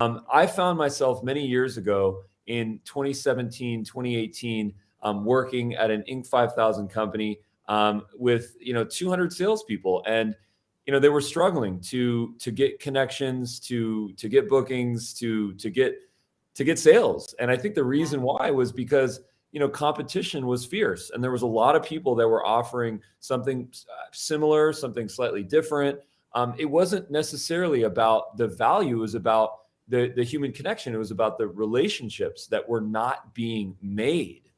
Um, I found myself many years ago in 2017, 2018, um, working at an Inc. 5000 company um, with you know 200 salespeople, and you know they were struggling to to get connections, to to get bookings, to to get to get sales. And I think the reason why was because you know competition was fierce, and there was a lot of people that were offering something uh, similar, something slightly different. Um, it wasn't necessarily about the value; it was about the the human connection. It was about the relationships that were not being made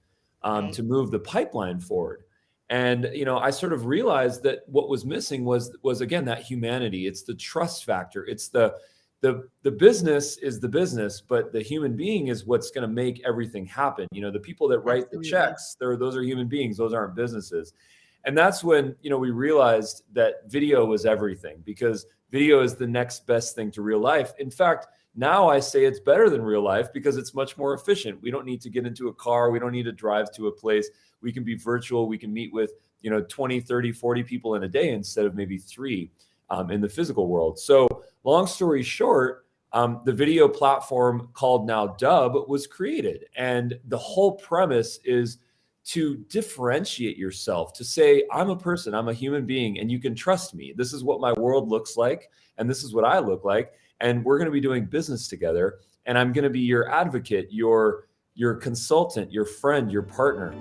um, right. to move the pipeline forward. And you know, I sort of realized that what was missing was was again that humanity. It's the trust factor. It's the the the business is the business, but the human being is what's going to make everything happen. You know, the people that write Absolutely. the checks, they're those are human beings. Those aren't businesses. And that's when you know we realized that video was everything because video is the next best thing to real life. In fact, now I say it's better than real life because it's much more efficient. We don't need to get into a car. We don't need to drive to a place. We can be virtual. We can meet with, you know, 20, 30, 40 people in a day instead of maybe three um, in the physical world. So long story short, um, the video platform called now Dubb was created. And the whole premise is to differentiate yourself, to say, I'm a person, I'm a human being, and you can trust me. This is what my world looks like, and this is what I look like and we're going to be doing business together and i'm going to be your advocate your your consultant your friend your partner